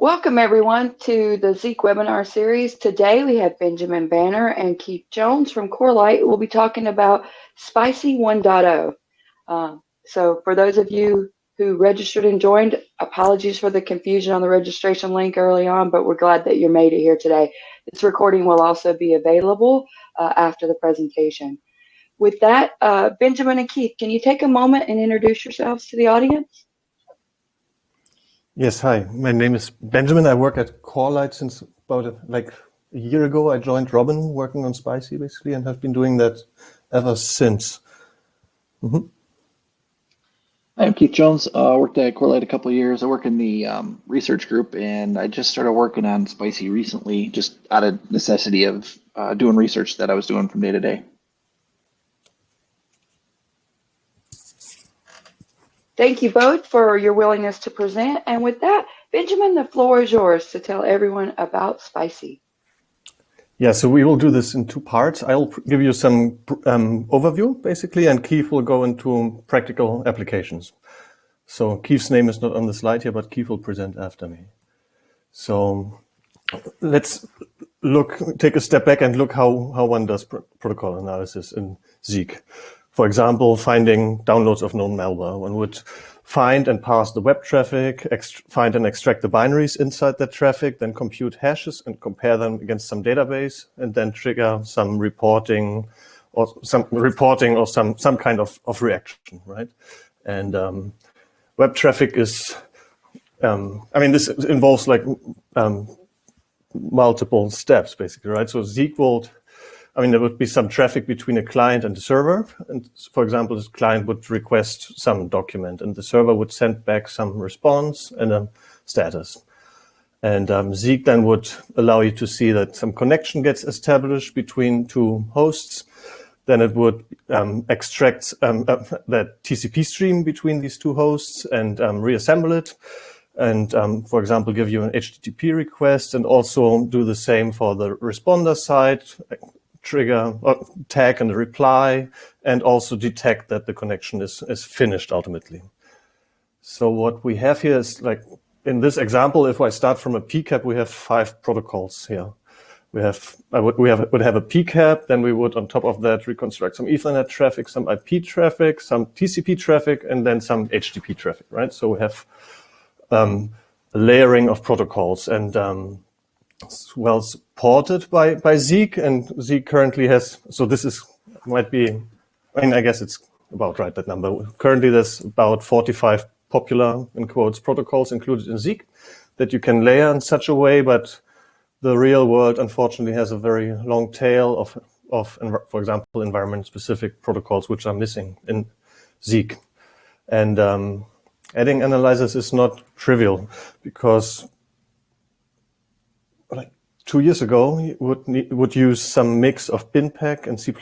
Welcome everyone to the Zeek webinar series. Today we have Benjamin Bannier and Keith Jones from Corelight. We'll be talking about Spicy 1.0. Uh, so for those of you who registered and joined, apologies for the confusion on the registration link early on, but we're glad that you made it here today. This recording will also be available uh, after the presentation. With that, uh, Benjamin and Keith, can you take a moment and introduce yourselves to the audience? Yes, hi. My name is Benjamin. I work at Corelight since about a, like a year ago. I joined Robin working on Spicy basically and have been doing that ever since. Mm -hmm. I'm Keith Jones. I uh, worked at Corelight a couple years. I work in the um, research group and I just started working on Spicy recently, just out of necessity of uh, doing research that I was doing from day to day. Thank you both for your willingness to present. And with that, Benjamin, the floor is yours to tell everyone about Spicy. Yeah, so we will do this in two parts. I'll give you some um, overview, basically, and Keith will go into practical applications. So Keith's name is not on the slide here, but Keith will present after me. So let's look, take a step back and look how, how one does pr protocol analysis in Zeek. For example, finding downloads of known malware. One would find and parse the web traffic, find and extract the binaries inside that traffic, then compute hashes and compare them against some database, and then trigger some reporting or some reporting or some some kind of, of reaction, right? And um, web traffic is, um, I mean, this involves like um, multiple steps, basically, right? So will I mean, there would be some traffic between a client and the server. And for example, the client would request some document and the server would send back some response and a status. And um, Zeek then would allow you to see that some connection gets established between two hosts. Then it would um, extract um, uh, that TCP stream between these two hosts and um, reassemble it. And um, for example, give you an HTTP request and also do the same for the responder side, trigger or tag and reply and also detect that the connection is, is finished ultimately. So what we have here is like in this example, if I start from a PCAP, we have five protocols here. We have, I would, we have, would have a PCAP, then we would on top of that reconstruct some Ethernet traffic, some IP traffic, some TCP traffic, and then some HTTP traffic, right? So we have um, a layering of protocols and um, well supported by, by Zeek and Zeek currently has, so this is, might be, I mean, I guess it's about right, that number. Currently there's about 45 popular, in quotes, protocols included in Zeek that you can layer in such a way, but the real world unfortunately has a very long tail of, of for example, environment-specific protocols which are missing in Zeek. And um, adding analyzers is not trivial because two years ago, you would, need, would use some mix of BinPAC and C++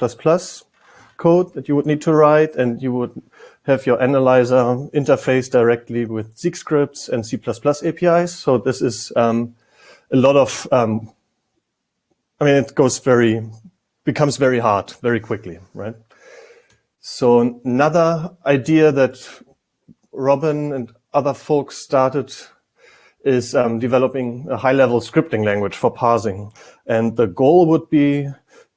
code that you would need to write, and you would have your analyzer interface directly with Zeek scripts and C++ APIs. So this is um, a lot of, um, I mean, it goes very, becomes very hard very quickly, right? So another idea that Robin and other folks started is um, developing a high-level scripting language for parsing. And the goal would be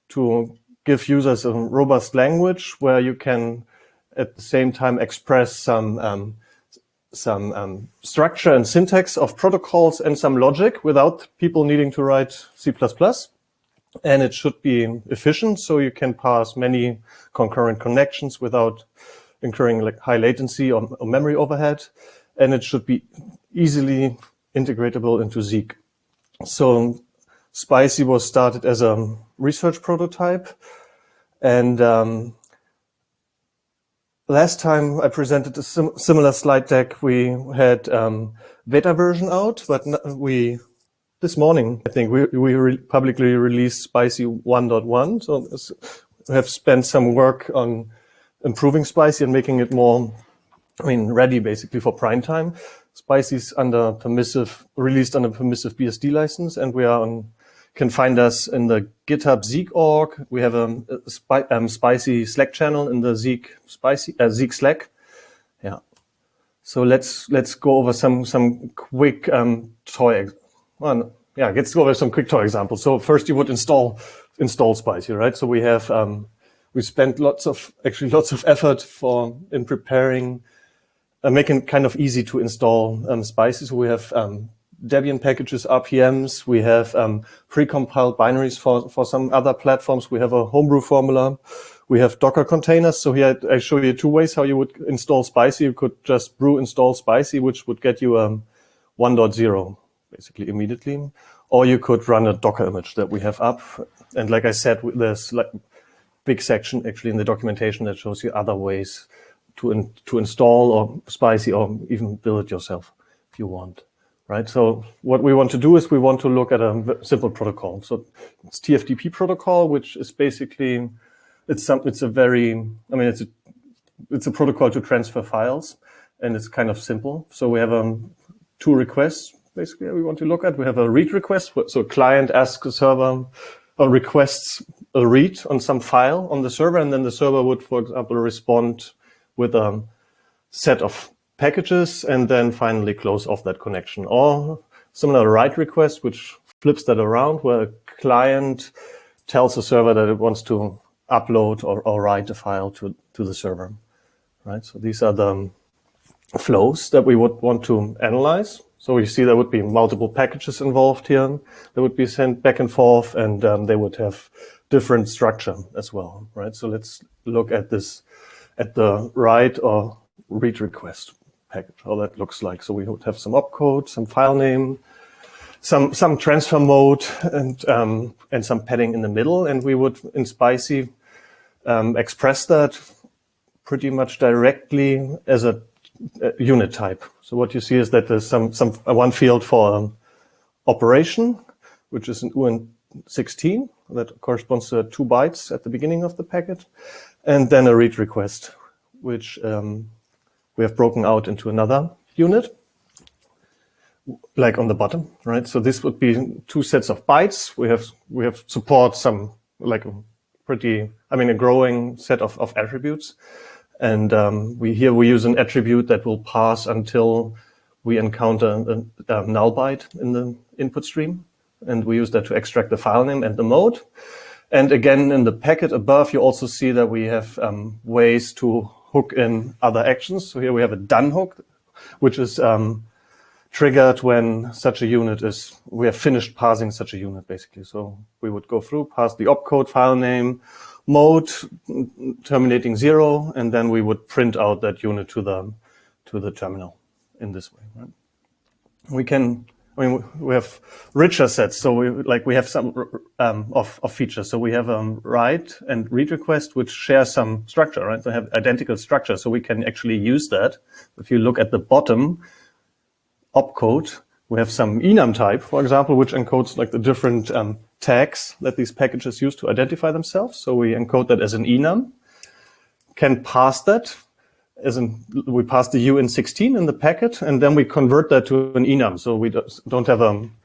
to give users a robust language where you can at the same time express some um, some um, structure and syntax of protocols and some logic without people needing to write C++. And it should be efficient, so you can pass many concurrent connections without incurring like high latency or, or memory overhead. And it should be easily integratable into Zeek. So Spicy was started as a research prototype. And um, last time I presented a sim similar slide deck, we had um, beta version out, but we this morning, I think, we, we re publicly released Spicy 1.1. So we have spent some work on improving Spicy and making it more, I mean, ready basically for prime time. Spicy is under permissive, released under permissive BSD license, and we are on, can find us in the GitHub Zeek org. We have a, a um, Spicy Slack channel in the Zeek Spicy uh, Zeek Slack. Yeah. So let's let's go over some some quick um, toy. Well, yeah, let's go over some quick toy examples. So first, you would install install Spicy, right? So we have um, we spent lots of actually lots of effort for in preparing, uh, making kind of easy to install um, Spicy. So we have um, Debian packages, RPMs. We have um, pre-compiled binaries for, for some other platforms. We have a homebrew formula. We have Docker containers. So here I show you two ways how you would install Spicy. You could just brew install Spicy, which would get you um, 1.0 basically immediately. Or you could run a Docker image that we have up. And like I said, there's like big section actually in the documentation that shows you other ways to, in, to install or Spicy or even build it yourself if you want right? So what we want to do is we want to look at a simple protocol. So it's TFTP protocol, which is basically, it's some, it's a very, I mean, it's a, it's a protocol to transfer files and it's kind of simple. So we have um, two requests basically we want to look at. We have a read request. So a client asks a server or requests a read on some file on the server, and then the server would, for example, respond with a set of packages and then finally close off that connection. Or similar write request, which flips that around where a client tells the server that it wants to upload or, or write a file to, to the server, right? So these are the flows that we would want to analyze. So you see there would be multiple packages involved here. that would be sent back and forth and um, they would have different structure as well, right? So let's look at this at the write or read request package, how that looks like. So we would have some opcode, some file name, some some transfer mode, and um, and some padding in the middle. And we would in Spicy um, express that pretty much directly as a, a, unit type. So what you see is that there's some some uh, one field for um, operation, which is an uint16 that corresponds to two bytes at the beginning of the packet, and then a read request, which um, we have broken out into another unit, like on the bottom, right? So this would be two sets of bytes. We have we have support some like a pretty, I mean, a growing set of, of attributes. And um, we here we use an attribute that will pass until we encounter a, a null byte in the input stream. And we use that to extract the file name and the mode. And again, in the packet above, you also see that we have um, ways to hook in other actions. So here we have a done hook, which is um, triggered when such a unit is, we have finished parsing such a unit basically. So we would go through, pass the opcode file name, mode terminating zero, and then we would print out that unit to the, to the terminal in this way. Right? We can I mean, we have richer sets. So we like we have some um, of, of features. So we have um, write and read request, which share some structure, right? They have identical structure. So we can actually use that. If you look at the bottom opcode, we have some enum type, for example, which encodes like the different um, tags that these packages use to identify themselves. So we encode that as an enum, can pass that as in we pass the uint16 in the packet, and then we convert that to an enum. So we don't have a, um,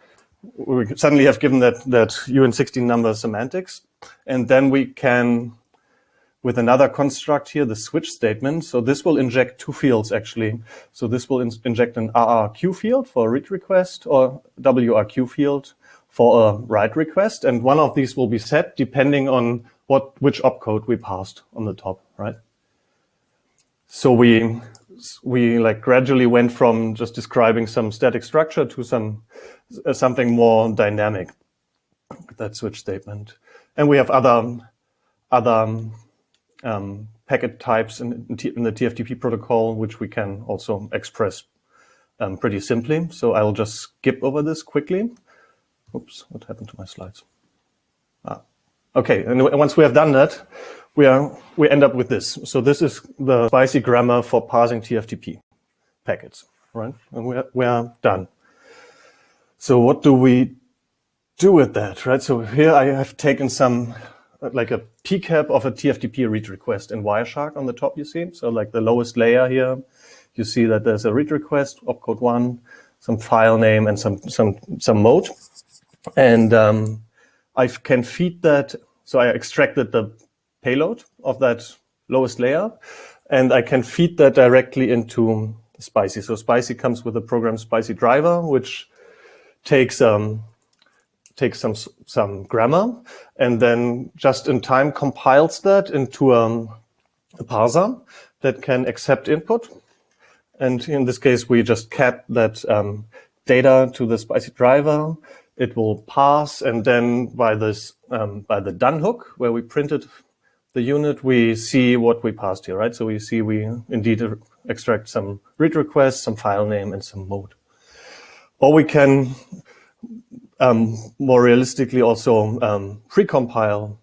we suddenly have given that, that uint16 number semantics. And then we can, with another construct here, the switch statement. So this will inject two fields actually. So this will in inject an RRQ field for a read request or WRQ field for a write request. And one of these will be set depending on what which opcode we passed on the top, right? So we we like gradually went from just describing some static structure to some uh, something more dynamic. That switch statement, and we have other other um, packet types in, in, the TFTP protocol, which we can also express um, pretty simply. So I'll just skip over this quickly. Oops, what happened to my slides? Ah, okay, and once we have done that, we are we end up with this. So this is the spicy grammar for parsing TFTP packets, right? And we are, we are done. So what do we do with that, right? So here I have taken some like a pcap of a TFTP read request in Wireshark on the top, you see. So like the lowest layer here, you see that there's a read request, opcode one, some file name and some some some mode. And um, I can feed that. So I extracted the payload of that lowest layer. And I can feed that directly into spicy. So spicy comes with a program spicy driver, which takes um, takes some some grammar and then just in time compiles that into um, a parser that can accept input. And in this case, we just cat that um, data to the spicy driver. It will pass, and then by this um, by the done hook where we printed the unit, we see what we passed here, right? So we see we indeed extract some read request, some file name, and some mode. Or we can um, more realistically also um, precompile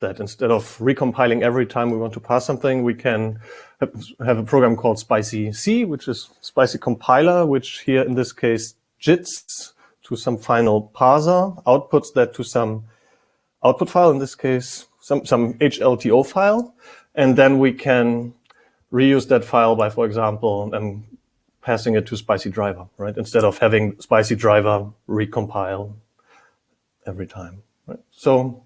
that instead of recompiling every time we want to pass something, we can have a program called spicyc, which is Spicy compiler, which here in this case JITs to some final parser, outputs that to some output file, in this case, some, some HLTO file. And then we can reuse that file by, for example, um, passing it to Spicy driver, right? Instead of having Spicy driver recompile every time, right? So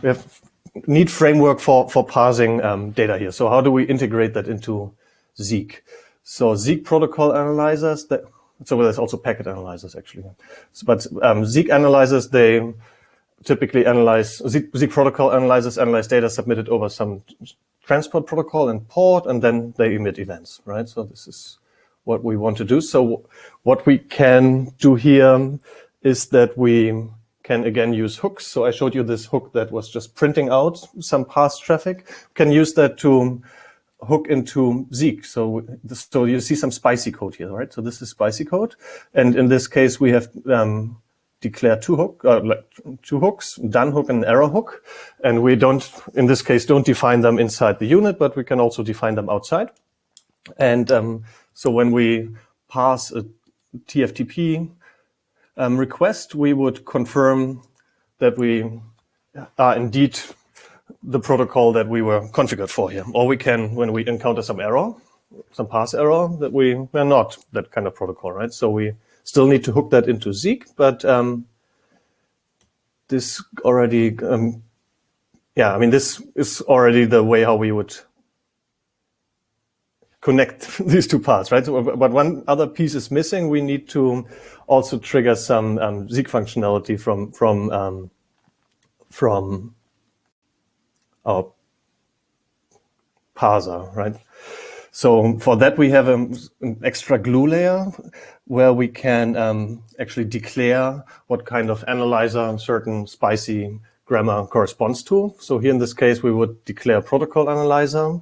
we have neat framework for, for parsing um, data here. So how do we integrate that into Zeek? So Zeek protocol analyzers that, so there's also packet analyzers actually. So, but um, Zeek analyzers, they typically analyze, Zeek, Zeek protocol analyzers analyze data submitted over some transport protocol and port, and then they emit events, right? So this is what we want to do. So what we can do here is that we can again use hooks. So I showed you this hook that was just printing out some past traffic. Can use that to hook into Zeek. So, so you see some spicy code here, right? So this is spicy code. And in this case, we have um, declared two hook, uh, two hooks, done hook and error hook. And we don't, in this case, don't define them inside the unit, but we can also define them outside. And um, so when we pass a TFTP um, request, we would confirm that we are indeed the protocol that we were configured for here. Or we can, when we encounter some error, some pass error, that we are not that kind of protocol, right? So we still need to hook that into Zeek, but um, this already, um, yeah, I mean, this is already the way how we would connect these two parts, right? So, but one other piece is missing. We need to also trigger some um, Zeek functionality from from um, from our parser, right? So for that, we have a, an extra glue layer where we can um, actually declare what kind of analyzer certain spicy grammar corresponds to. So here in this case, we would declare protocol analyzer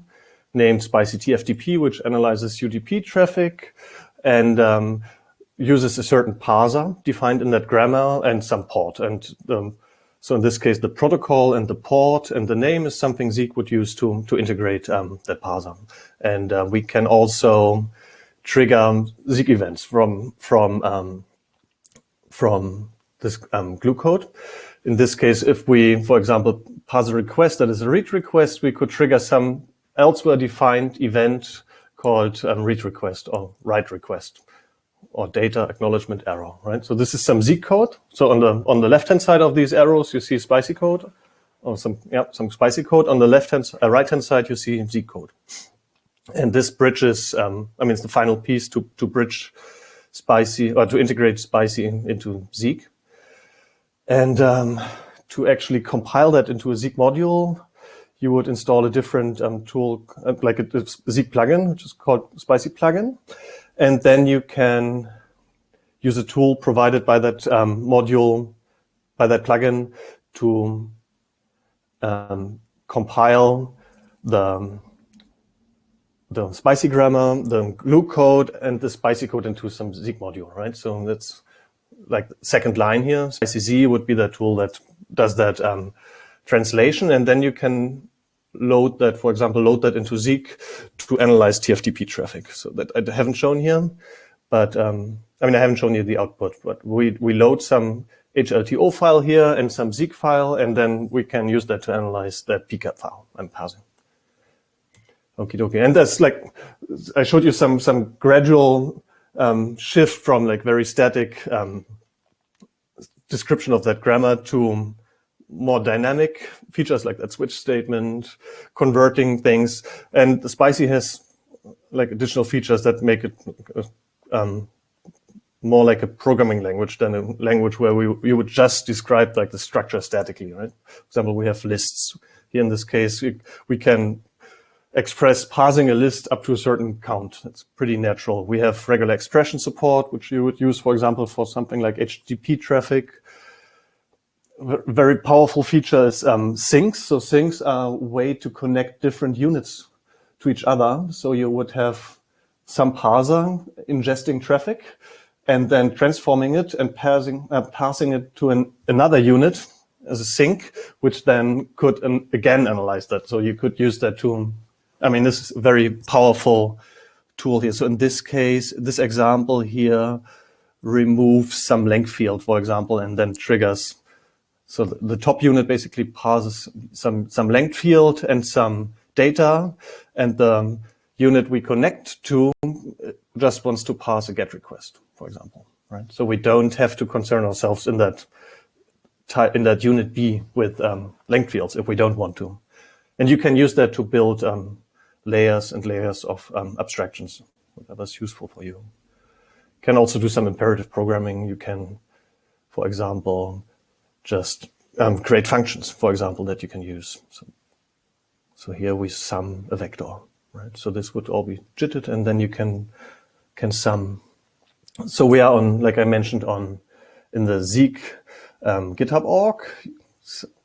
named spicy TFTP, which analyzes UDP traffic and um, uses a certain parser defined in that grammar and some port. And um, so in this case, the protocol and the port and the name is something Zeek would use to, to integrate um, that parser. And uh, we can also trigger Zeek events from, from, um, from this um, glue code. In this case, if we, for example, parse a request that is a read request, we could trigger some elsewhere defined event called um, read request or write request or data acknowledgement error, right? So this is some Zeek code. So on the on the left hand side of these arrows, you see spicy code, or some yeah some spicy code. On the left hand uh, right hand side, you see Zeek code. And this bridges, um, I mean, it's the final piece to to bridge spicy or to integrate spicy in, into Zeek, and um, to actually compile that into a Zeek module. You would install a different um, tool, uh, like a, a Zeek plugin, which is called Spicy plugin. And then you can use a tool provided by that um, module, by that plugin to um, compile the, the spicy grammar, the glue code, and the spicy code into some Zeek module, right? So that's like second line here. spicyz would be the tool that does that um, translation, and then you can load that, for example, load that into Zeek to analyze TFTP traffic. So that I haven't shown here, but um, I mean, I haven't shown you the output, but we, we load some HLTO file here and some Zeek file, and then we can use that to analyze that PCAP file I'm passing. Okay, dokie. And that's like, I showed you some, some gradual um, shift from like very static um, description of that grammar to more dynamic features like that switch statement, converting things. And the Spicy has like additional features that make it um, more like a programming language than a language where we you would just describe like the structure statically, right? For example, we have lists. Here in this case, we, we can express parsing a list up to a certain count. It's pretty natural. We have regular expression support, which you would use, for example, for something like HTTP traffic. Very powerful feature is um, sinks. So sinks are a way to connect different units to each other. So you would have some parser ingesting traffic and then transforming it and passing, uh, passing it to an, another unit as a sink, which then could again analyze that. So you could use that to, I mean, this is a very powerful tool here. So in this case, this example here removes some length field, for example, and then triggers. So the, top unit basically parses some, some length field and some data, and the unit we connect to just wants to pass a GET request, for example, right? So we don't have to concern ourselves in that in that unit B with um, length fields if we don't want to. And you can use that to build um, layers and layers of um, abstractions, whatever's useful for you. You can also do some imperative programming. You can, for example, just um, create functions, for example, that you can use. So, so here we sum a vector, right? So this would all be jitted, and then you can can sum. So we are on, like I mentioned, on in the Zeek um, GitHub org.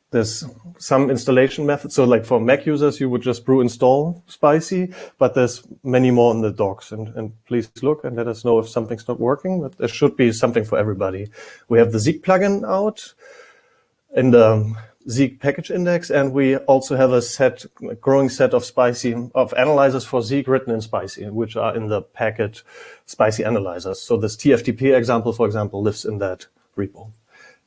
There's some installation methods. So like for Mac users, you would just brew install Spicy, but there's many more in the docs. And, and please look and let us know if something's not working, but there should be something for everybody. We have the Zeek plugin out in the Zeek package index, and we also have a set, a growing set of Spicy of analyzers for Zeek written in Spicy, which are in the package Spicy analyzers. So this TFTP example, for example, lives in that repo.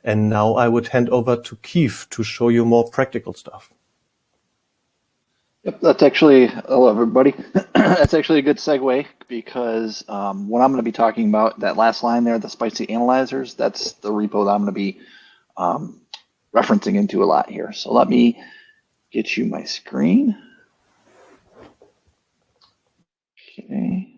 And now I would hand over to Keith to show you more practical stuff. Yep, that's actually, hello everybody. that's actually a good segue because um, what I'm going to be talking about, that last line there, the spicy analyzers, that's the repo that I'm going to be um, referencing into a lot here. So let me get you my screen. Okay.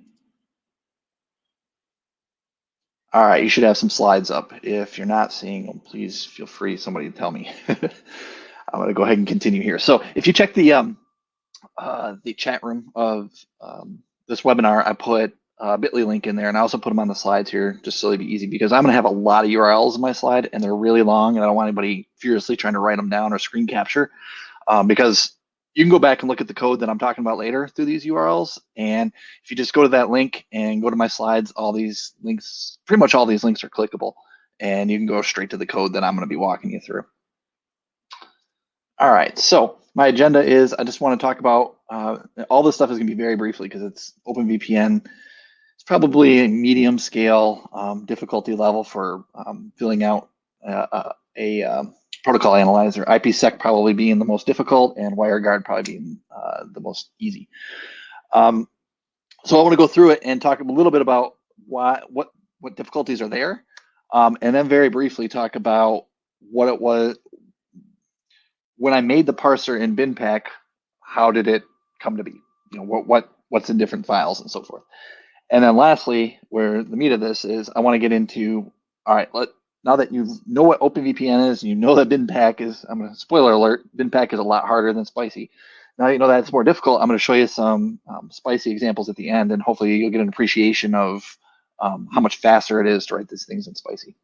All right, you should have some slides up. If you're not seeing them, please feel free, somebody to tell me. I'm gonna go ahead and continue here. So if you check the um, uh, the chat room of um, this webinar, I put a bit.ly link in there and I also put them on the slides here just so it'd be easy because I'm gonna have a lot of URLs in my slide and they're really long and I don't want anybody furiously trying to write them down or screen capture um, because you can go back and look at the code that I'm talking about later through these URLs. And if you just go to that link and go to my slides, all these links, pretty much all these links are clickable and you can go straight to the code that I'm gonna be walking you through. All right, so my agenda is I just wanna talk about, uh, all this stuff is gonna be very briefly because it's OpenVPN. It's probably a medium scale um, difficulty level for um, filling out uh, uh a, um, protocol analyzer, IPsec probably being the most difficult and WireGuard probably being uh, the most easy. Um, so I want to go through it and talk a little bit about why, what, what difficulties are there, um, and then very briefly talk about what it was when I made the parser in BinPAC. How did it come to be? You know what what what's in different files and so forth. And then lastly, where the meat of this is, I want to get into all right. Let now that you know what OpenVPN is, and you know that BinPAC is, I'm going to spoiler alert, BinPAC is a lot harder than Spicy. Now you know that it's more difficult. I'm going to show you some um, Spicy examples at the end, and hopefully you'll get an appreciation of um, how much faster it is to write these things in Spicy.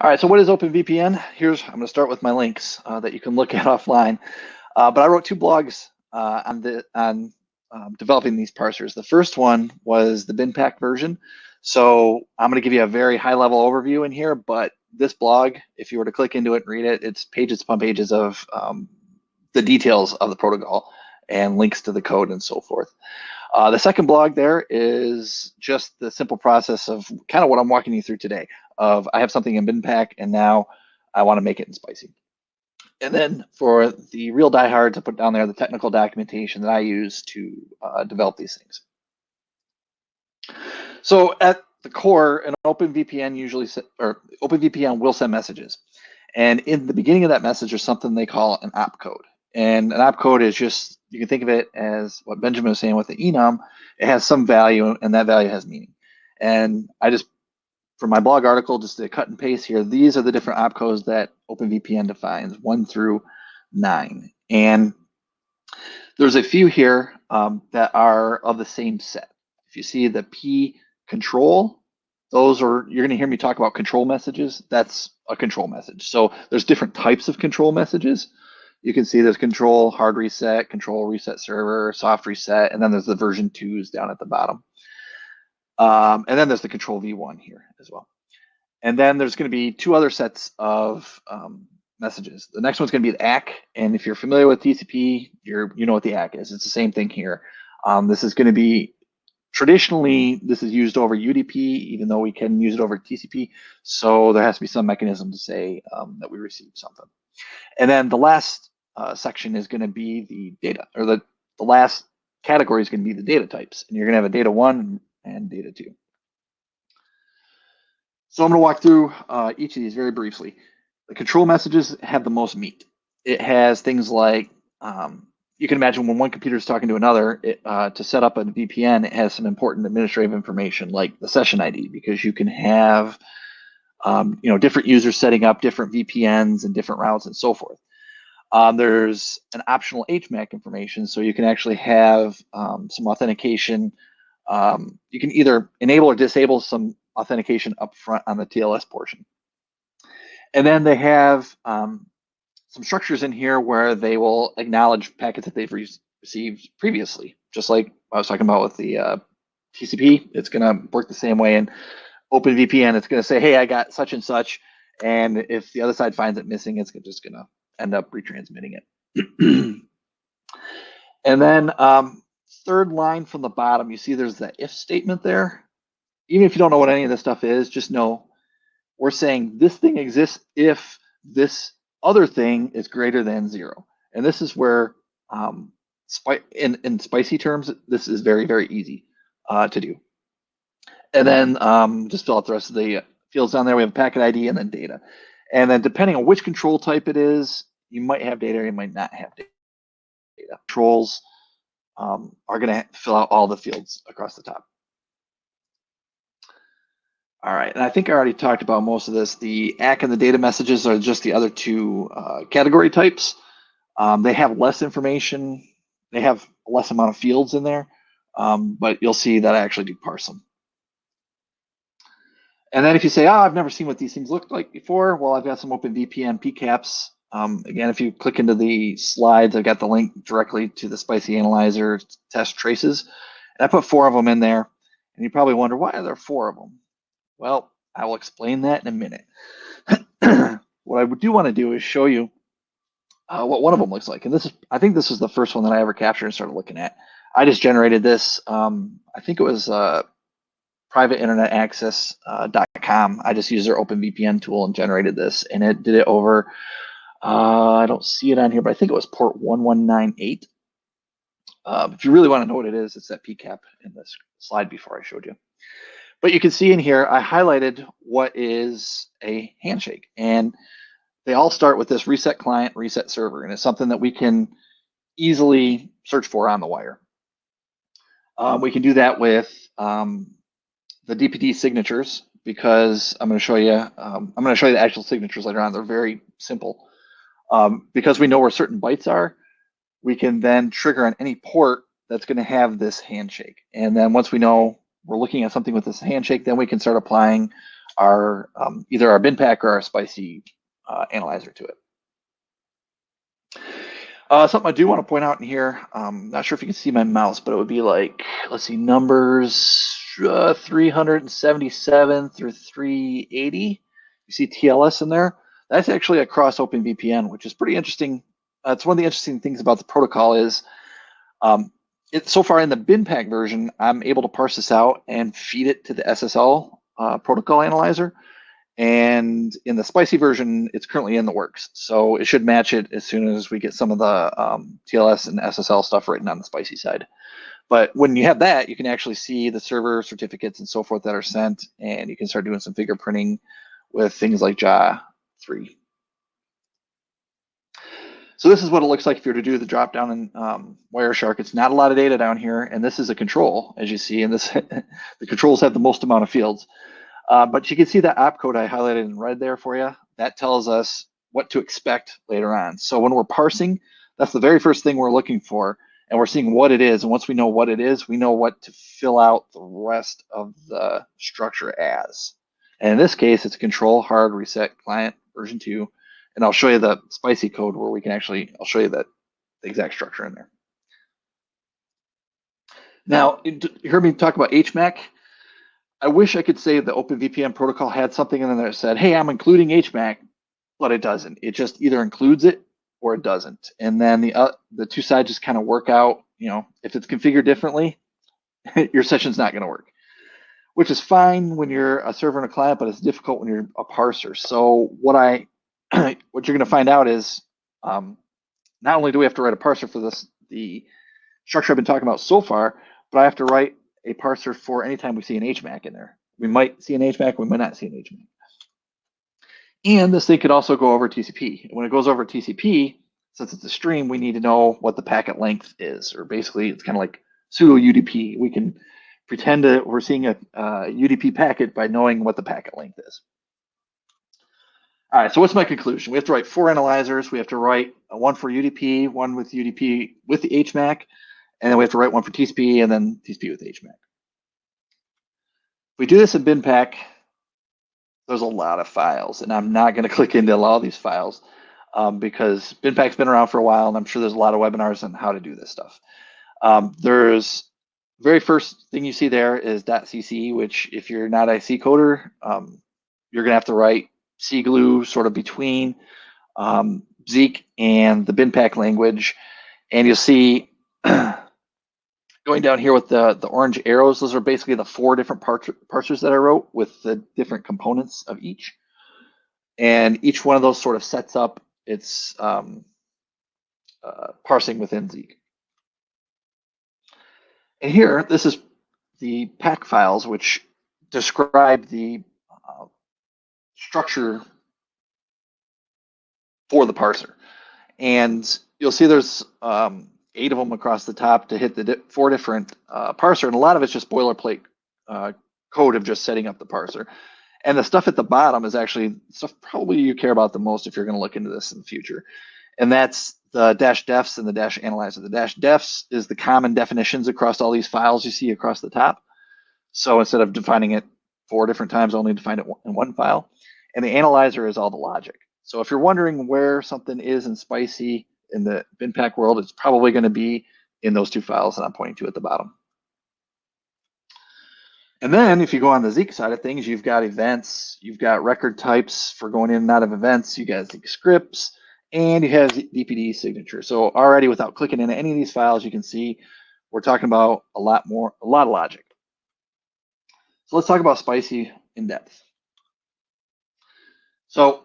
All right, so what is OpenVPN? Here's, I'm going to start with my links uh, that you can look at offline. Uh, but I wrote two blogs uh, on the on um, developing these parsers. The first one was the BinPAC version. So I'm going to give you a very high level overview in here, but this blog, if you were to click into it and read it, it's pages upon pages of um, the details of the protocol and links to the code and so forth. Uh, the second blog there is just the simple process of kind of what I'm walking you through today of I have something in BinPAC and now I want to make it in Spicy. And then for the real diehards, I put down there the technical documentation that I use to uh, develop these things. So at the core, an OpenVPN usually or OpenVPN will send messages, and in the beginning of that message, there's something they call an opcode, and an opcode is just you can think of it as what Benjamin was saying with the enum. It has some value, and that value has meaning. And I just, for my blog article, just to cut and paste here, these are the different opcodes that OpenVPN defines, one through nine. And there's a few here um, that are of the same set. If you see the P control, those are, you're gonna hear me talk about control messages. That's a control message. So there's different types of control messages. You can see there's control hard reset, control reset server, soft reset, and then there's the version twos down at the bottom. Um, and then there's the control V1 here as well. And then there's going to be two other sets of um, messages. The next one's going to be the ACK. And if you're familiar with TCP, you're, you know what the ACK is. It's the same thing here. Um, this is going to be traditionally, this is used over UDP, even though we can use it over TCP. So there has to be some mechanism to say um, that we received something. And then the last uh, section is going to be the data, or the, the last category is going to be the data types. And you're going to have a data one and data two. So I'm going to walk through uh, each of these very briefly. The control messages have the most meat. It has things like, um, you can imagine when one computer is talking to another, it, uh, to set up a VPN, it has some important administrative information like the session ID, because you can have um, you know, different users setting up different VPNs and different routes and so forth. Um, there's an optional HMAC information, so you can actually have um, some authentication. Um, you can either enable or disable some authentication up front on the TLS portion. And then they have um, some structures in here where they will acknowledge packets that they've re received previously, just like I was talking about with the uh, TCP. It's going to work the same way. And OpenVPN, it's going to say, hey, I got such and such. And if the other side finds it missing, it's just going to end up retransmitting it. and then um, third line from the bottom, you see there's that if statement there. Even if you don't know what any of this stuff is, just know we're saying this thing exists if this other thing is greater than zero. And this is where, um, in, in spicy terms, this is very, very easy uh, to do. And then um, just fill out the rest of the fields down there. We have packet ID and then data. And then depending on which control type it is, you might have data or you might not have data. Controls um, are going to fill out all the fields across the top. All right, and I think I already talked about most of this. The ACK and the data messages are just the other two uh, category types. Um, they have less information. They have less amount of fields in there, um, but you'll see that I actually do parse them. And then if you say, oh, I've never seen what these things looked like before, well, I've got some OpenVPN PCAPs. Um, again, if you click into the slides, I've got the link directly to the Spicy Analyzer test traces. And I put four of them in there. And you probably wonder, why are there four of them? Well, I will explain that in a minute. what I do want to do is show you uh, what one of them looks like. And this is, I think this is the first one that I ever captured and started looking at. I just generated this. Um, I think it was uh, privateinternetaccess.com. Uh, I just used their OpenVPN tool and generated this, and it did it over. Uh, I don't see it on here, but I think it was port 1198. Uh, if you really want to know what it is, it's that PCAP in this slide before I showed you. But you can see in here, I highlighted what is a handshake. And they all start with this reset client, reset server. And it's something that we can easily search for on the wire. Um, we can do that with um, the DPD signatures because I'm going to show you, um, I'm going to show you the actual signatures later on. They're very simple. Um, because we know where certain bytes are, we can then trigger on any port that's going to have this handshake. And then once we know we're looking at something with this handshake, then we can start applying our um, either our BinPAC or our spicy uh, analyzer to it. Uh, something I do want to point out in here, um, not sure if you can see my mouse, but it would be like, let's see, numbers uh, 377 through 380. You see TLS in there. That's actually across OpenVPN, which is pretty interesting. It's one of the interesting things about the protocol is um, it, so far in the BinPAC version, I'm able to parse this out and feed it to the SSL uh, protocol analyzer. And in the spicy version, it's currently in the works. So it should match it as soon as we get some of the um, TLS and SSL stuff written on the spicy side. But when you have that, you can actually see the server certificates and so forth that are sent, and you can start doing some fingerprinting with things like JA3. So this is what it looks like if you're to do the drop down in um, Wireshark. It's not a lot of data down here, and this is a control, as you see, and this the controls have the most amount of fields. Uh, but you can see that opcode I highlighted in red there for you. That tells us what to expect later on. So when we're parsing, that's the very first thing we're looking for, and we're seeing what it is. And once we know what it is, we know what to fill out the rest of the structure as. And in this case, it's control hard reset client version two. And I'll show you the spicy code where we can actually, I'll show you that the exact structure in there. Now, you heard me talk about HMAC. I wish I could say the OpenVPN protocol had something in there that said, hey, I'm including HMAC, but it doesn't. It just either includes it or it doesn't. And then the uh, the two sides just kind of work out. You know, if it's configured differently, your session's not going to work, which is fine when you're a server and a client, but it's difficult when you're a parser. So what I what you're going to find out is um, not only do we have to write a parser for this the structure I've been talking about so far, but I have to write a parser for anytime we see an HMAC in there. We might see an HMAC, we might not see an HMAC. And this thing could also go over TCP. When it goes over TCP, since it's a stream, we need to know what the packet length is, or basically it's kind of like pseudo UDP. We can pretend that we're seeing a uh, UDP packet by knowing what the packet length is. All right, so what's my conclusion? We have to write four analyzers. We have to write one for UDP, one with UDP with the HMAC, and then we have to write one for TCP and then TCP with HMAC. If we do this in BinPAC, there's a lot of files, and I'm not going to click into all these files um, because BinPAC's been around for a while, and I'm sure there's a lot of webinars on how to do this stuff. Um, there's very first thing you see there is .cc, which if you're not IC coder, um, you're going to have to write C glue sort of between um, Zeek and the BinPAC language, and you'll see going down here with the, the orange arrows, those are basically the four different parsers that I wrote with the different components of each. And each one of those sort of sets up its um, uh, parsing within Zeek. And here, this is the pack files, which describe the structure for the parser. And you'll see there's um, eight of them across the top to hit the di four different uh, parser, and a lot of it's just boilerplate uh, code of just setting up the parser. And the stuff at the bottom is actually stuff probably you care about the most if you're going to look into this in the future. And that's the dash defs and the dash analyzer. The dash defs is the common definitions across all these files you see across the top. So instead of defining it four different times, only define it in one file. And the analyzer is all the logic. So if you're wondering where something is in Spicy, in the BinPAC world, it's probably going to be in those two files that I'm pointing to at the bottom. And then if you go on the Zeek side of things, you've got events, you've got record types for going in and out of events, you got Zeek scripts, and you have DPD signature. So already without clicking into any of these files, you can see we're talking about a lot more, a lot of logic. So let's talk about Spicy in depth. So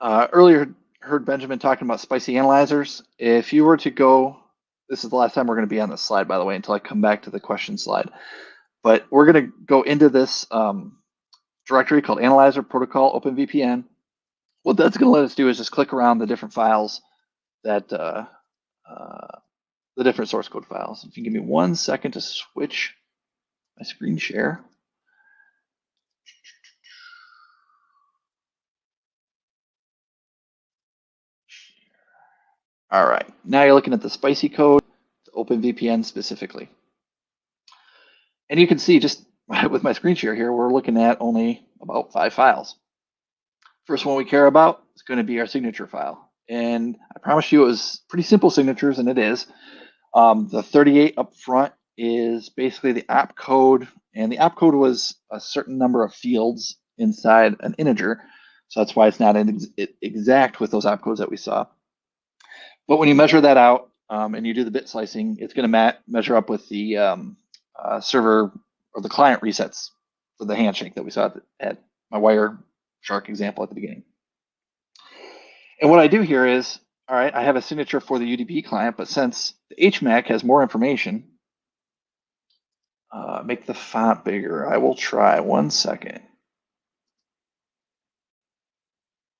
uh, earlier heard Benjamin talking about spicy analyzers. If you were to go, this is the last time we're going to be on this slide, by the way, until I come back to the question slide. But we're going to go into this um, directory called Analyzer Protocol OpenVPN. What that's going to let us do is just click around the different files that uh, uh, the different source code files. If you give me one second to switch my screen share. All right, now you're looking at the spicy code, OpenVPN specifically. And you can see just with my screen share here, we're looking at only about five files. First one we care about is going to be our signature file. And I promise you it was pretty simple signatures, and it is. Um, the 38 up front is basically the opcode, and the opcode was a certain number of fields inside an integer. So that's why it's not ex exact with those opcodes that we saw. But when you measure that out um, and you do the bit slicing, it's going to measure up with the um, uh, server or the client resets for the handshake that we saw at, the, at my wire shark example at the beginning. And what I do here is, all right, I have a signature for the UDP client, but since the HMAC has more information, uh, make the font bigger. I will try one second.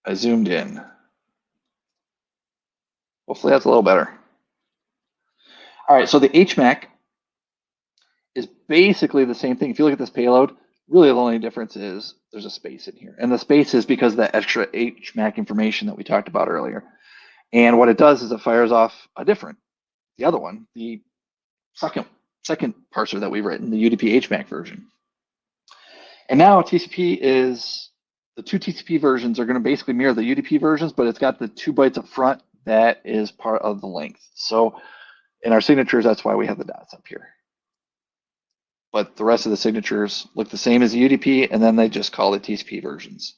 I zoomed in. Hopefully that's a little better. All right, so the HMAC is basically the same thing. If you look at this payload, really the only difference is there's a space in here. And the space is because of the extra HMAC information that we talked about earlier. And what it does is it fires off a different, the other one, the second second parser that we've written, the UDP HMAC version. And now TCP is, the two TCP versions are going to basically mirror the UDP versions, but it's got the two bytes up front that is part of the length. So in our signatures, that's why we have the dots up here. But the rest of the signatures look the same as the UDP, and then they just call the TCP versions.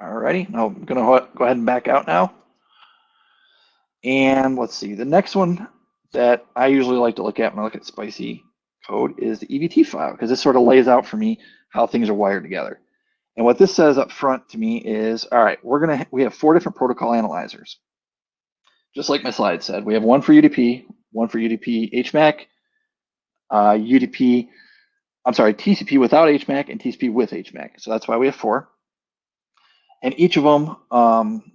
Alrighty, now I'm gonna go ahead and back out now. And let's see, the next one that I usually like to look at when I look at spicy code is the EVT file, because this sort of lays out for me how things are wired together. And what this says up front to me is, all right, we're gonna, we have four different protocol analyzers. Just like my slide said, we have one for UDP, one for UDP HMAC, uh, UDP, I'm sorry, TCP without HMAC and TCP with HMAC. So that's why we have four. And each of them, um,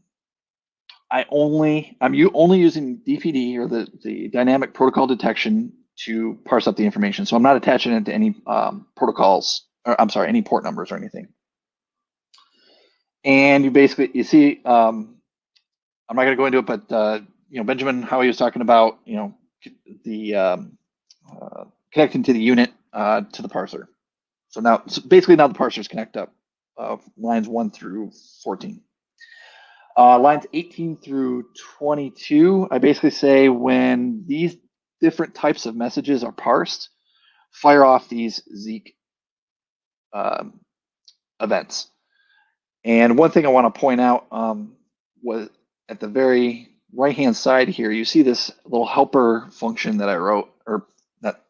I only, I'm you only using DPD or the, the dynamic protocol detection to parse up the information. So I'm not attaching it to any um, protocols, or I'm sorry, any port numbers or anything. And you basically, you see, um, I'm not going to go into it, but uh, you know, Benjamin, how he was talking about, you know, the um, uh, connecting to the unit uh, to the parser. So now, so basically now the parsers connect up uh, lines one through 14. Uh, lines 18 through 22, I basically say when these different types of messages are parsed, fire off these Zeek um, events. And one thing I want to point out um, was at the very right hand side here, you see this little helper function that I wrote, or that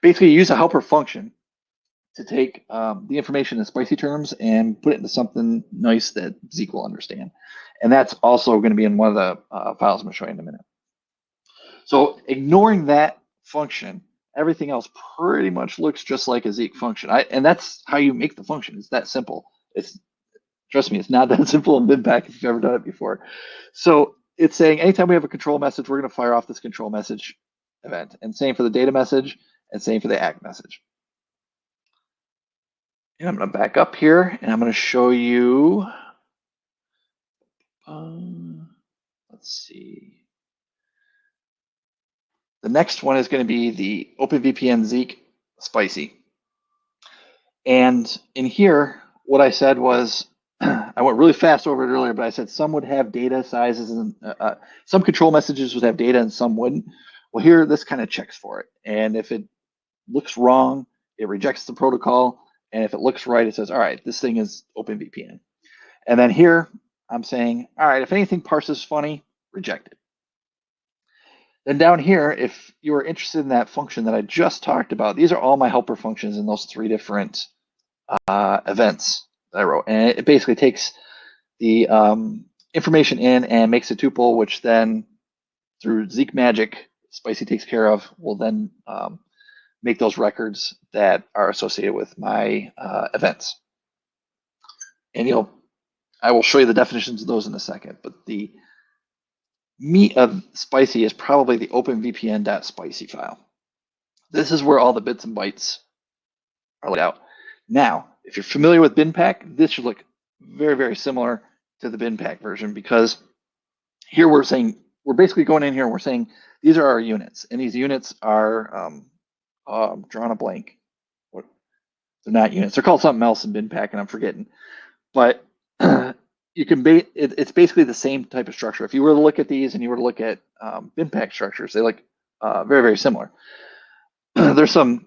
basically use a helper function to take um, the information in spicy terms and put it into something nice that Zeek will understand. And that's also going to be in one of the uh, files I'm going to show you in a minute. So ignoring that function, everything else pretty much looks just like a Zeek function. I, and that's how you make the function. It's that simple. It's trust me, it's not that simple in BinPAC if you've ever done it before. So it's saying anytime we have a control message, we're going to fire off this control message event. And same for the data message and same for the act message. And I'm going to back up here and I'm going to show you, um, let's see. The next one is going to be the OpenVPN Zeek Spicy. And in here, what I said was, I went really fast over it earlier, but I said some would have data sizes and uh, uh, some control messages would have data and some wouldn't. Well, here, this kind of checks for it. And if it looks wrong, it rejects the protocol. And if it looks right, it says, all right, this thing is OpenVPN. And then here, I'm saying, all right, if anything parses funny, reject it. Then down here, if you are interested in that function that I just talked about, these are all my helper functions in those three different uh, events I wrote. And it basically takes the um, information in and makes a tuple, which then through Zeek magic, Spicy takes care of, will then um, make those records that are associated with my uh, events. And you'll, I will show you the definitions of those in a second, but the meat of Spicy is probably the openvpn.spicy file. This is where all the bits and bytes are laid out. Now, if you're familiar with BinPAC, this should look very, very similar to the BinPAC version because here we're saying, we're basically going in here and we're saying, these are our units, and these units are um, um, drawn a blank. They're not units. They're called something else in BinPAC, and I'm forgetting. But you can be it, it's basically the same type of structure. If you were to look at these and you were to look at um, BinPAC structures, they look uh, very, very similar. There's some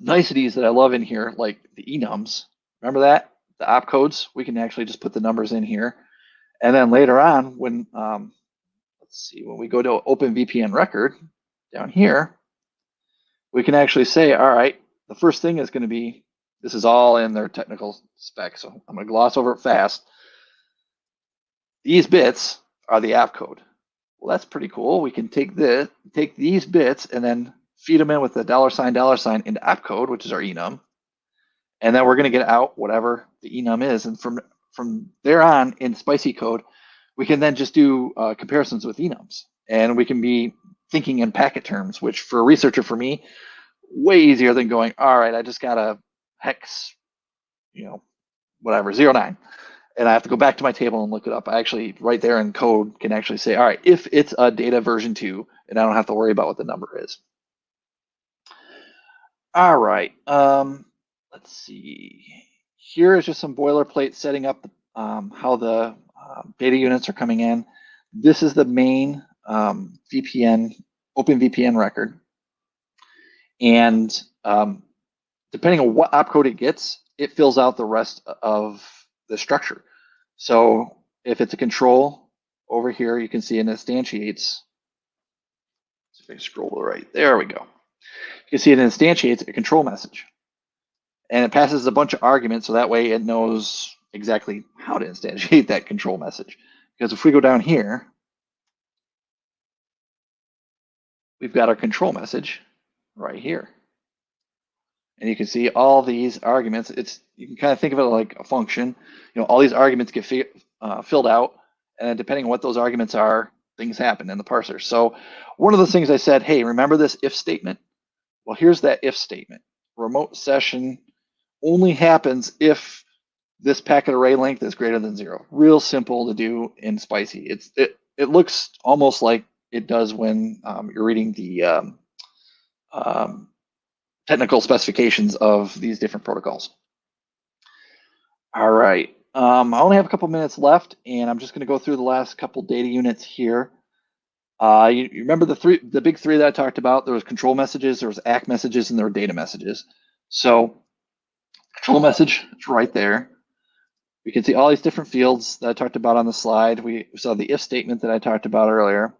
niceties that I love in here, like the enums. Remember that? The opcodes, we can actually just put the numbers in here. And then later on, when, um, let's see, when we go to OpenVPN record down here, we can actually say, all right, the first thing is going to be, this is all in their technical spec. So I'm going to gloss over it fast. These bits are the opcode. Well, that's pretty cool. We can take this, take these bits and then feed them in with the dollar sign, dollar sign into opcode, which is our enum. And then we're going to get out whatever the enum is. And from, from there on in spicy code, we can then just do uh, comparisons with enums and we can be thinking in packet terms, which for a researcher, for me, way easier than going, all right, I just got a hex, you know, whatever, zero nine. And I have to go back to my table and look it up. I actually, right there in code, can actually say, all right, if it's a data version two, and I don't have to worry about what the number is. All right, um, let's see. Here is just some boilerplate setting up um, how the um, data units are coming in. This is the main um, VPN, Open VPN record. And um, depending on what opcode it gets, it fills out the rest of the structure. So if it's a control over here, you can see it instantiates. If I scroll to the right, there we go. You can see it instantiates a control message. And it passes a bunch of arguments, so that way it knows exactly how to instantiate that control message. Because if we go down here, we've got our control message right here. And you can see all these arguments. It's you can kind of think of it like a function. You know, all these arguments get fi uh, filled out, and depending on what those arguments are, things happen in the parser. So one of the things I said, hey, remember this if statement? Well, here's that if statement. Remote session only happens if this packet array length is greater than zero. Real simple to do in Spicy. It's it it looks almost like it does when um, you're reading the um, um, technical specifications of these different protocols. All right, um, I only have a couple minutes left, and I'm just going to go through the last couple data units here. Uh, you, you, remember the three, the big three that I talked about? There was control messages, there was ACK messages, and there were data messages. So, control message is right there. We can see all these different fields that I talked about on the slide. We saw the if statement that I talked about earlier.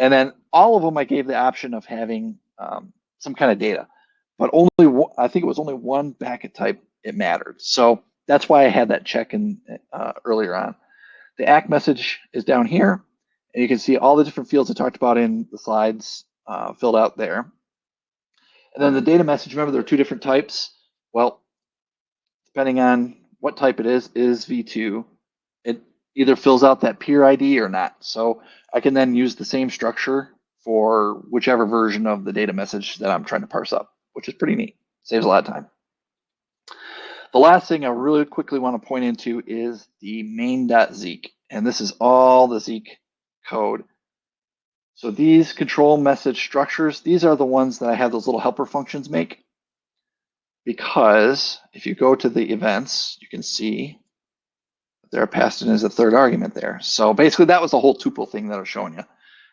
And then all of them, I gave the option of having um, some kind of data, but only I think it was only one packet type it mattered. So that's why I had that check in uh, earlier on. The ACK message is down here, and you can see all the different fields I talked about in the slides uh, filled out there. And then the data message, remember there are two different types. Well, depending on what type it is, is V2. It either fills out that peer ID or not. So I can then use the same structure for whichever version of the data message that I'm trying to parse up, which is pretty neat. Saves a lot of time. The last thing I really quickly want to point into is the main.zeek. And this is all the Zeek code. So these control message structures, these are the ones that I have those little helper functions make. Because if you go to the events, you can see they're passed in as a third argument there. So basically that was the whole tuple thing that I was showing you.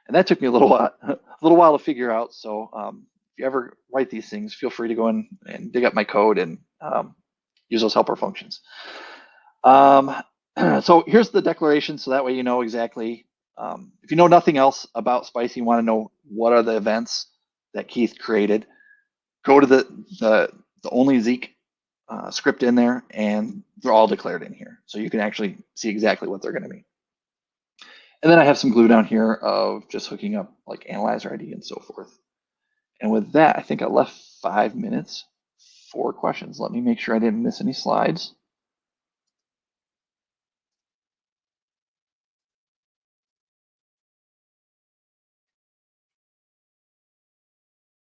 And that took me a little while, a little while to figure out. So um, if you ever write these things, feel free to go in and dig up my code and um, use those helper functions. Um, so here's the declaration. So that way you know exactly, um, if you know nothing else about Spicy, you want to know what are the events that Keith created, go to the, the, the only Zeek uh, script in there and they're all declared in here. So you can actually see exactly what they're going to be. And then I have some glue down here of just hooking up like analyzer ID and so forth. And with that, I think I left five minutes for questions. Let me make sure I didn't miss any slides.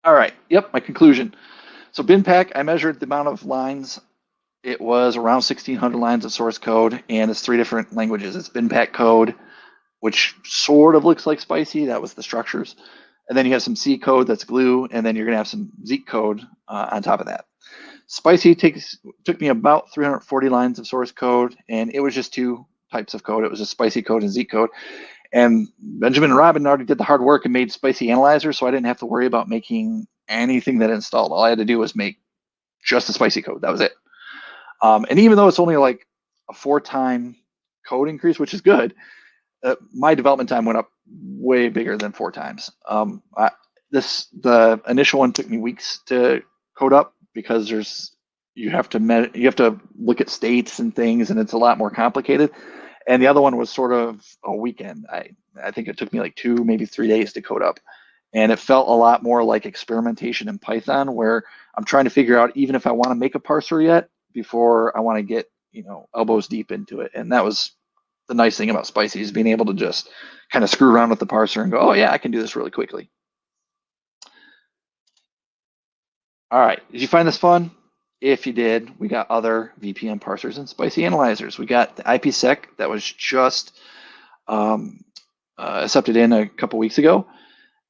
All right, yep, my conclusion. So BinPAC, I measured the amount of lines. It was around 1600 lines of source code and it's three different languages. It's BinPAC code, which sort of looks like Spicy. That was the structures. And then you have some C code that's glue, and then you're gonna have some Zeek code uh, on top of that. Spicy takes took me about 340 lines of source code, and it was just two types of code. It was a Spicy code and Zeek code. And Benjamin and Robin already did the hard work and made Spicy Analyzer, so I didn't have to worry about making anything that installed. All I had to do was make just the spicy code. That was it. Um, and even though it's only like a four time code increase, which is good, uh, my development time went up way bigger than four times. Um, I, this the initial one took me weeks to code up because there's you have to you have to look at states and things, and it's a lot more complicated. And the other one was sort of a weekend. I I think it took me like two, maybe three days to code up and it felt a lot more like experimentation in Python where I'm trying to figure out even if I want to make a parser yet before I want to get you know elbows deep into it and that was the nice thing about Spicy is being able to just kind of screw around with the parser and go, oh yeah, I can do this really quickly. All right, did you find this fun? If you did, we got other VPN parsers and spicy analyzers. We got the IPsec that was just um, uh, accepted in a couple weeks ago.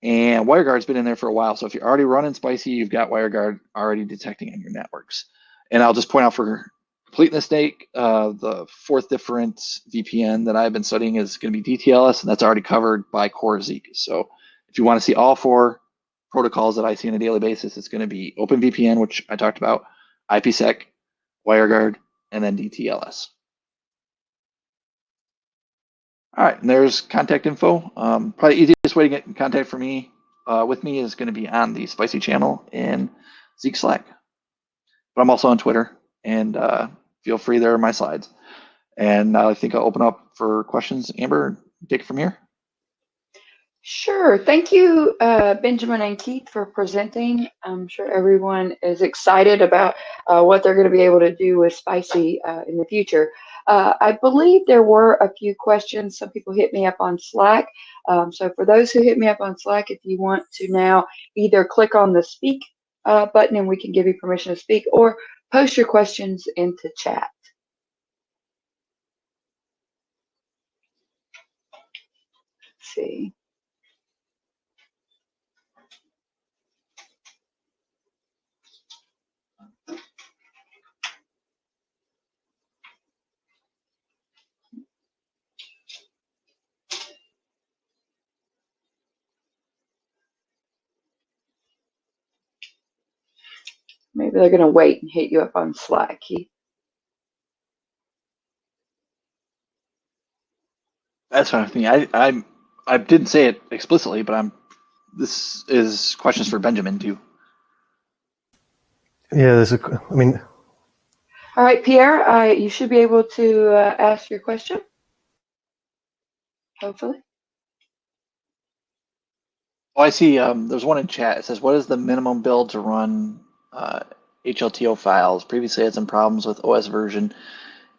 And WireGuard's been in there for a while. So if you're already running Spicy, you've got WireGuard already detecting on your networks. And I'll just point out for completeness sake, uh, the fourth different VPN that I've been studying is going to be DTLS, and that's already covered by Core Zeek. So if you want to see all four protocols that I see on a daily basis, it's going to be OpenVPN, which I talked about, IPsec, WireGuard, and then DTLS. All right, and there's contact info. Um, probably easiest way to get in contact for me uh, with me is going to be on the Spicy channel in Zeek Slack. But I'm also on Twitter, and uh, feel free there are my slides. And I think I'll open up for questions. Amber, take it from here. Sure. Thank you, uh, Benjamin and Keith, for presenting. I'm sure everyone is excited about uh, what they're going to be able to do with Spicy uh, in the future. Uh, I believe there were a few questions. Some people hit me up on Slack. Um, so for those who hit me up on Slack, if you want to now either click on the speak uh, button and we can give you permission to speak or post your questions into chat. Let's see. Maybe they're going to wait and hit you up on Slack, Keith. That's what I think. I, I I didn't say it explicitly, but I'm. This is questions for Benjamin too. Yeah, there's a. I mean. All right, Pierre. I you should be able to uh, ask your question. Hopefully. Oh, I see. Um, there's one in chat. It says, "What is the minimum build to run uh, HLTO files. Previously had some problems with OS version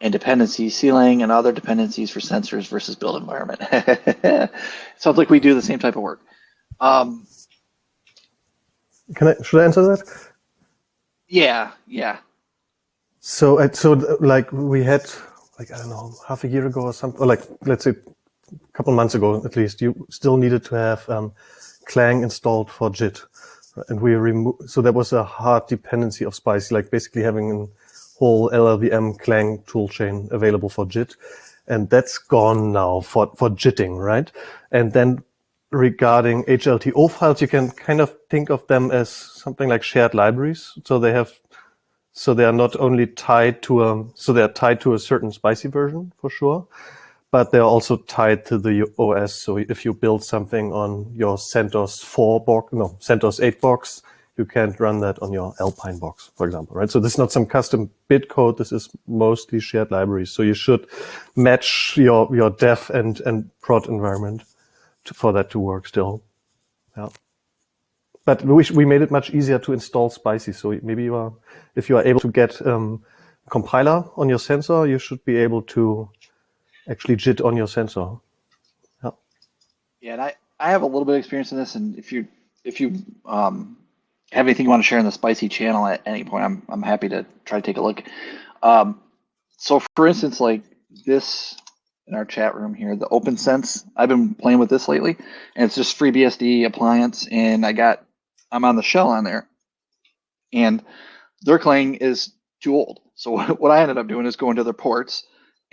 and dependency sealing and other dependencies for sensors versus build environment. Sounds like we do the same type of work. Um, Can I, should I answer that? Yeah, yeah. So, uh, so like we had, like, I don't know, half a year ago or something, or like, let's say a couple months ago at least, you still needed to have um, Clang installed for JIT and we remove so there was a hard dependency of spicy like basically having a whole llvm clang toolchain available for jit. And that's gone now for for jitting right? And then regarding hlto files you can kind of think of them as something like shared libraries. So they have so they are not only tied to a so they are tied to a certain spicy version for sure but they're also tied to the OS. So if you build something on your CentOS 4 box, no, CentOS 8 box, you can't run that on your Alpine box, for example, right? So this is not some custom bit code. This is mostly shared libraries. So you should match your, your dev and, and prod environment to, for that to work still. Yeah. But we, we made it much easier to install Spicy. So maybe you are, if you are able to get um, compiler on your sensor, you should be able to actually JIT on your sensor. Yeah. Yeah, and I, I have a little bit of experience in this, and if you if you um, have anything you want to share in the spicy channel at any point, I'm I'm happy to try to take a look. Um, so for instance, like this in our chat room here, the OPNsense, I've been playing with this lately, and it's just free FreeBSD appliance, and I got I'm on the shell on there, and their Clang is too old. So what I ended up doing is going to their ports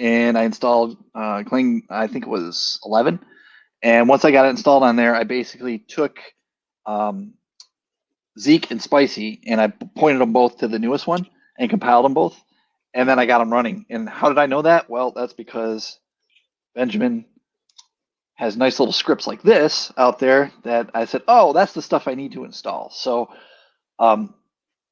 and I installed uh, Clang, I think it was 11. And once I got it installed on there, I basically took um, Zeek and Spicy and I pointed them both to the newest one and compiled them both. And then I got them running. And how did I know that? Well, that's because Benjamin has nice little scripts like this out there that I said, oh, that's the stuff I need to install. So, um,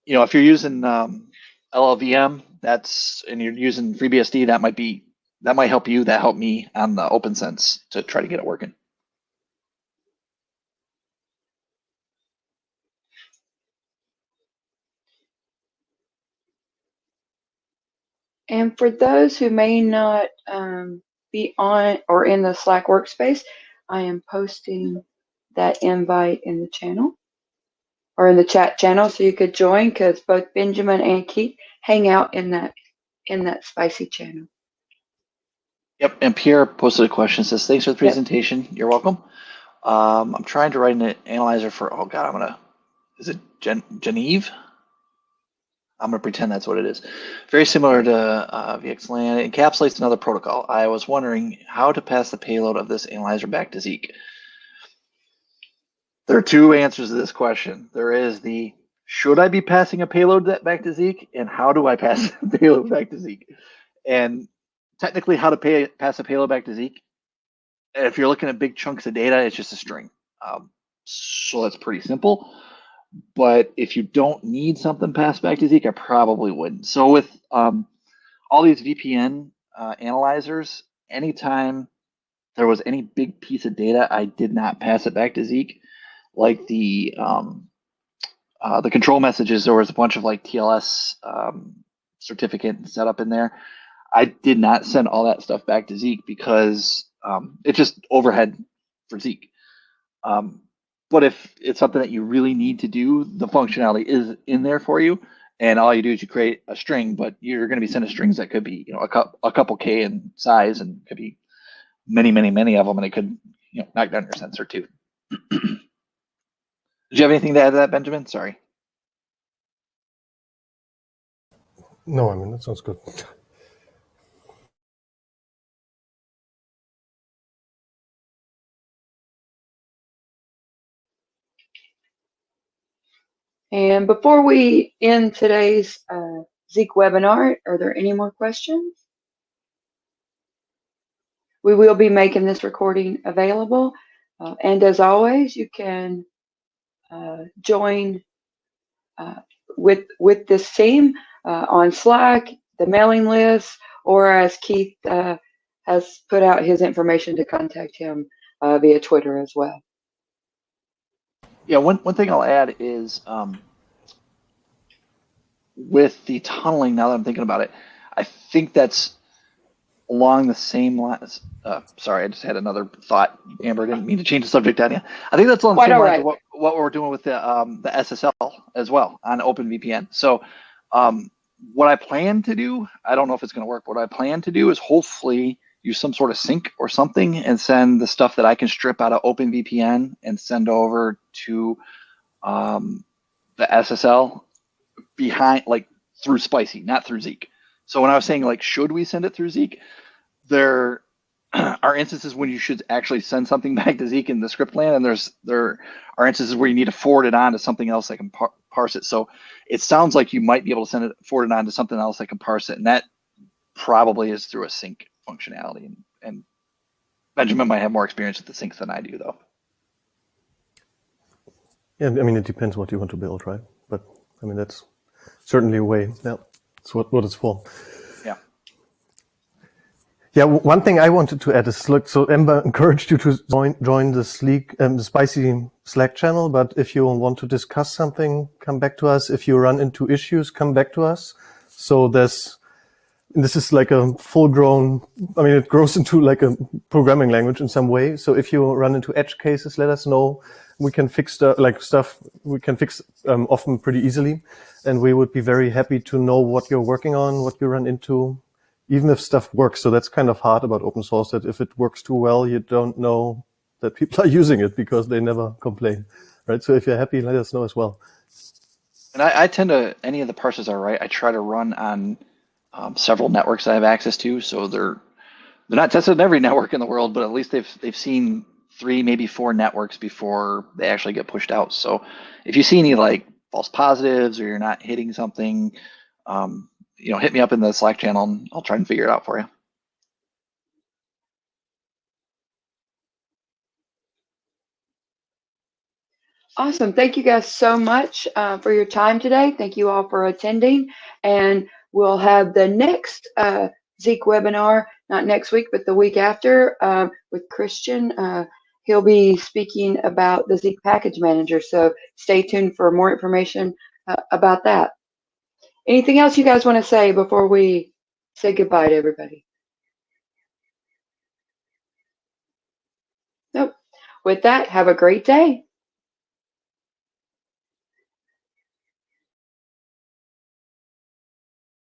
you know, if you're using um, LLVM, that's and you're using FreeBSD, that might be that might help you. That helped me on the OPNsense to try to get it working. And for those who may not um, be on or in the Slack workspace, I am posting that invite in the channel or in the chat channel so you could join because both Benjamin and Keith hang out in that in that spicy channel. Yep, and Pierre posted a question, says, thanks for the presentation. You're welcome. Um, I'm trying to write an analyzer for, oh God, I'm gonna, is it Gen Geneve? I'm gonna pretend that's what it is. Very similar to uh, VXLAN. It encapsulates another protocol. I was wondering how to pass the payload of this analyzer back to Zeek. There are two answers to this question. There is the should I be passing a payload back to Zeek, and how do I pass the payload back to Zeek? And technically, how to pay, pass a payload back to Zeek. If you're looking at big chunks of data, it's just a string. Um, so that's pretty simple. But if you don't need something passed back to Zeek, I probably wouldn't. So with um, all these VPN uh, analyzers, anytime there was any big piece of data, I did not pass it back to Zeek. Like the um, uh, the control messages, there was a bunch of like TLS um, certificate set up in there. I did not send all that stuff back to Zeek because um, it's just overhead for Zeek. Um, but if it's something that you really need to do, the functionality is in there for you. And all you do is you create a string, but you're going to be sending strings that could be, you know, a, cu- a couple K in size and could be many, many, many of them. And it could, you know, knock down your sensor too. Did you have anything to add to that, Benjamin? Sorry. No, I mean, that sounds good. And before we end today's uh, Zeek webinar, are there any more questions? We will be making this recording available. Uh, and as always, you can uh, join uh, with, with this team uh, on Slack, the mailing list, or as Keith uh, has put out his information to contact him via Twitter as well. Yeah, one, one thing I'll add is um, with the tunneling, now that I'm thinking about it, I think that's along the same lines. Uh, sorry, I just had another thought. Amber, didn't mean to change the subject you. I think that's along the Quite same lines right. of what, what we're doing with the um, the SSL as well on OpenVPN. So um, what I plan to do, I don't know if it's going to work. What I plan to do is hopefully use some sort of sink or something and send the stuff that I can strip out of OpenVPN and send over to um, the SSL behind, like through Spicy, not through Zeek. So when I was saying like, should we send it through Zeek? There are instances when you should actually send something back to Zeek in the script land, and there's there are instances where you need to forward it on to something else that can par parse it. So it sounds like you might be able to send it forward it on to something else that can parse it, and that probably is through a sink functionality. And, and Benjamin might have more experience with the sinks than I do, though. Yeah, I mean, it depends what you want to build, right? But I mean, that's certainly a way. Yeah, that's what, what it's for. Yeah. Yeah, one thing I wanted to add is look, so Ember encouraged you to join, join the Sleek, um, the spicy Slack channel. But if you want to discuss something, come back to us. If you run into issues, come back to us. So there's, this is like a full grown, I mean, it grows into like a programming language in some way. So if you run into edge cases, let us know. We can fix the, like stuff we can fix um, often pretty easily. And we would be very happy to know what you're working on, what you run into, even if stuff works. So that's kind of hard about open source that if it works too well, you don't know that people are using it because they never complain, right? So if you're happy, let us know as well. And I, I tend to, any of the parsers are right. I try to run on um, several networks I have access to. So they're, they're not tested on every network in the world, but at least they've, they've seen three, maybe four networks before they actually get pushed out. So if you see any like false positives or you're not hitting something, um, you know, hit me up in the Slack channel and I'll try and figure it out for you. Awesome. Thank you guys so much uh, for your time today. Thank you all for attending. And we'll have the next uh, Zeek webinar, not next week, but the week after uh, with Christian he'll be speaking about the Zeek Package Manager. So stay tuned for more information uh, about that. Anything else you guys want to say before we say goodbye to everybody? Nope. With that, have a great day.